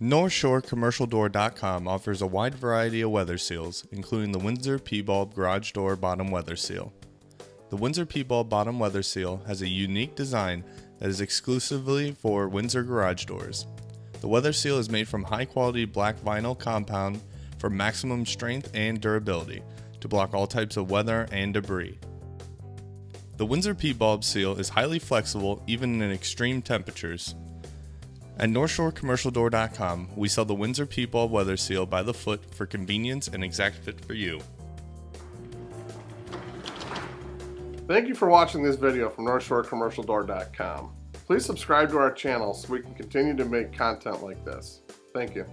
NorthshoreCommercialDoor.com offers a wide variety of weather seals, including the Windsor P-Bulb Garage Door Bottom Weather Seal. The Windsor P-Bulb Bottom Weather Seal has a unique design that is exclusively for Windsor garage doors. The weather seal is made from high quality black vinyl compound for maximum strength and durability to block all types of weather and debris. The Windsor P-Bulb seal is highly flexible even in extreme temperatures at NorthshoreCommercialDoor.com, we sell the Windsor P-Bulb Weather Seal by the foot for convenience and exact fit for you. Thank you for watching this video from NorthshoreCommercialDoor.com. Please subscribe to our channel so we can continue to make content like this. Thank you.